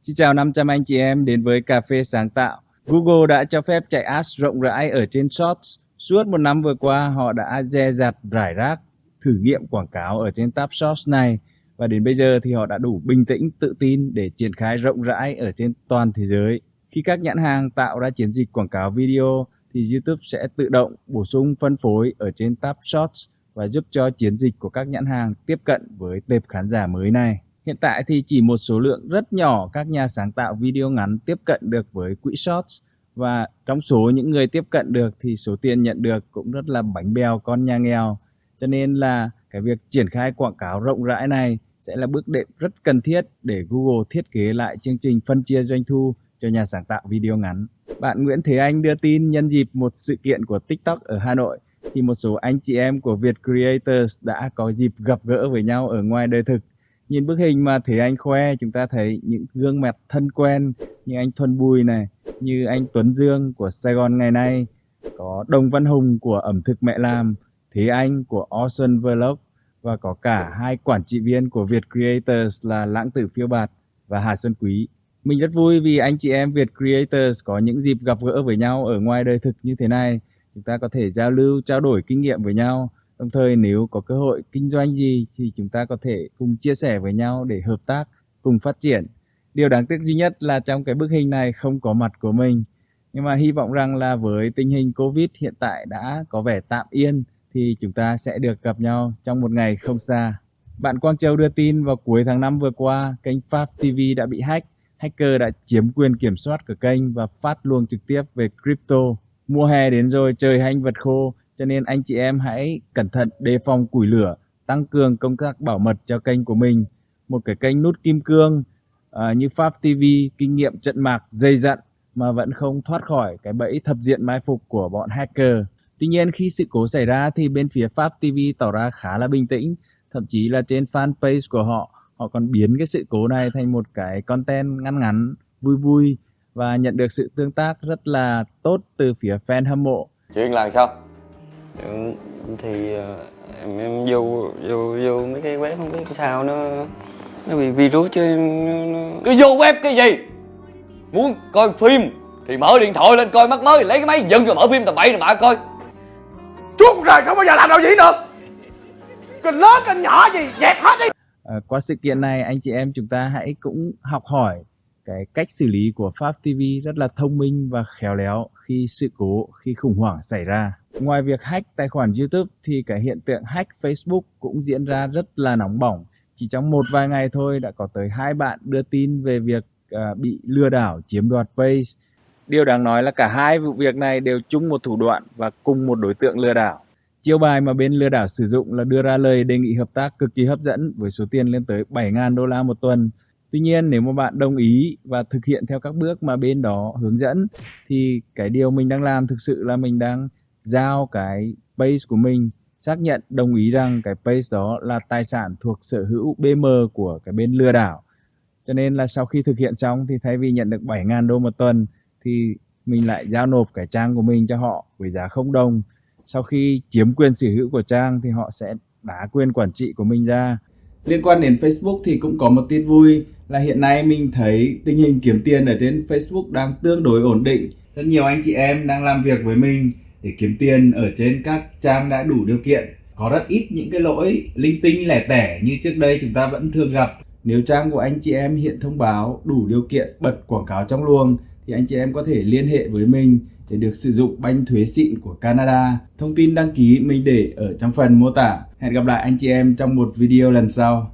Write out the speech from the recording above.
Xin chào 500 anh chị em đến với Cà phê Sáng tạo. Google đã cho phép chạy ads rộng rãi ở trên Shorts. Suốt một năm vừa qua, họ đã dè dặt rải rác thử nghiệm quảng cáo ở trên tab Shorts này. Và đến bây giờ thì họ đã đủ bình tĩnh, tự tin để triển khai rộng rãi ở trên toàn thế giới. Khi các nhãn hàng tạo ra chiến dịch quảng cáo video thì YouTube sẽ tự động bổ sung phân phối ở trên tab Shorts và giúp cho chiến dịch của các nhãn hàng tiếp cận với tệp khán giả mới này. Hiện tại thì chỉ một số lượng rất nhỏ các nhà sáng tạo video ngắn tiếp cận được với quỹ Shorts và trong số những người tiếp cận được thì số tiền nhận được cũng rất là bánh bèo, con nhà nghèo. Cho nên là cái việc triển khai quảng cáo rộng rãi này sẽ là bước đệm rất cần thiết để Google thiết kế lại chương trình phân chia doanh thu cho nhà sáng tạo video ngắn. Bạn Nguyễn Thế Anh đưa tin nhân dịp một sự kiện của TikTok ở Hà Nội, thì một số anh chị em của Việt Creators đã có dịp gặp gỡ với nhau ở ngoài đời thực Nhìn bức hình mà Thế Anh khoe chúng ta thấy những gương mặt thân quen như anh Thuần Bùi này, như anh Tuấn Dương của Sài Gòn ngày nay, có Đồng Văn Hùng của ẩm thực mẹ làm, Thế Anh của Awesome Vlog và có cả hai quản trị viên của Việt Creators là Lãng Tử Phiêu Bạt và Hà Xuân Quý. Mình rất vui vì anh chị em Việt Creators có những dịp gặp gỡ với nhau ở ngoài đời thực như thế này. Chúng ta có thể giao lưu, trao đổi kinh nghiệm với nhau Đồng thời nếu có cơ hội kinh doanh gì thì chúng ta có thể cùng chia sẻ với nhau để hợp tác, cùng phát triển. Điều đáng tiếc duy nhất là trong cái bức hình này không có mặt của mình. Nhưng mà hy vọng rằng là với tình hình Covid hiện tại đã có vẻ tạm yên thì chúng ta sẽ được gặp nhau trong một ngày không xa. Bạn Quang Châu đưa tin vào cuối tháng 5 vừa qua, kênh Pháp TV đã bị hack. Hacker đã chiếm quyền kiểm soát của kênh và phát luồng trực tiếp về crypto. Mùa hè đến rồi, trời hanh vật khô, cho nên anh chị em hãy cẩn thận đề phòng củi lửa, tăng cường công tác bảo mật cho kênh của mình. Một cái kênh nút kim cương à, như Pháp TV, kinh nghiệm trận mạc dày dặn mà vẫn không thoát khỏi cái bẫy thập diện mai phục của bọn hacker. Tuy nhiên khi sự cố xảy ra thì bên phía Pháp TV tỏ ra khá là bình tĩnh, thậm chí là trên fanpage của họ, họ còn biến cái sự cố này thành một cái content ngắn ngắn, vui vui và nhận được sự tương tác rất là tốt từ phía fan hâm mộ. Chuyện là sao? Ừ, thì ờ, em, em vô vô vô mấy cái web không biết sao nó nó bị virus chứ nó, nó... Cái vô web cái gì Muốn coi phim Thì mở điện thoại lên coi mắt mới Lấy cái máy dựng rồi mở phim tầm bậy rồi mà coi Suốt rồi không bao giờ làm đâu diễn được Kênh lớn kênh nhỏ gì dẹp hết đi à, Qua sự kiện này anh chị em chúng ta hãy cũng học hỏi cái cách xử lý của Pháp TV rất là thông minh và khéo léo khi sự cố, khi khủng hoảng xảy ra. Ngoài việc hack tài khoản YouTube thì cái hiện tượng hack Facebook cũng diễn ra rất là nóng bỏng. Chỉ trong một vài ngày thôi đã có tới hai bạn đưa tin về việc uh, bị lừa đảo chiếm đoạt page. Điều đáng nói là cả hai vụ việc này đều chung một thủ đoạn và cùng một đối tượng lừa đảo. Chiêu bài mà bên lừa đảo sử dụng là đưa ra lời đề nghị hợp tác cực kỳ hấp dẫn với số tiền lên tới 7.000 đô la một tuần Tuy nhiên, nếu mà bạn đồng ý và thực hiện theo các bước mà bên đó hướng dẫn, thì cái điều mình đang làm thực sự là mình đang giao cái page của mình, xác nhận đồng ý rằng cái page đó là tài sản thuộc sở hữu BM của cái bên lừa đảo. Cho nên là sau khi thực hiện xong thì thay vì nhận được 7.000 đô một tuần thì mình lại giao nộp cái trang của mình cho họ với giá không đồng. Sau khi chiếm quyền sở hữu của trang thì họ sẽ đá quyền quản trị của mình ra. Liên quan đến Facebook thì cũng có một tin vui là hiện nay mình thấy tình hình kiếm tiền ở trên Facebook đang tương đối ổn định. Rất nhiều anh chị em đang làm việc với mình để kiếm tiền ở trên các trang đã đủ điều kiện. Có rất ít những cái lỗi linh tinh lẻ tẻ như trước đây chúng ta vẫn thường gặp. Nếu trang của anh chị em hiện thông báo đủ điều kiện bật quảng cáo trong luồng thì anh chị em có thể liên hệ với mình để được sử dụng banh thuế xịn của Canada. Thông tin đăng ký mình để ở trong phần mô tả. Hẹn gặp lại anh chị em trong một video lần sau.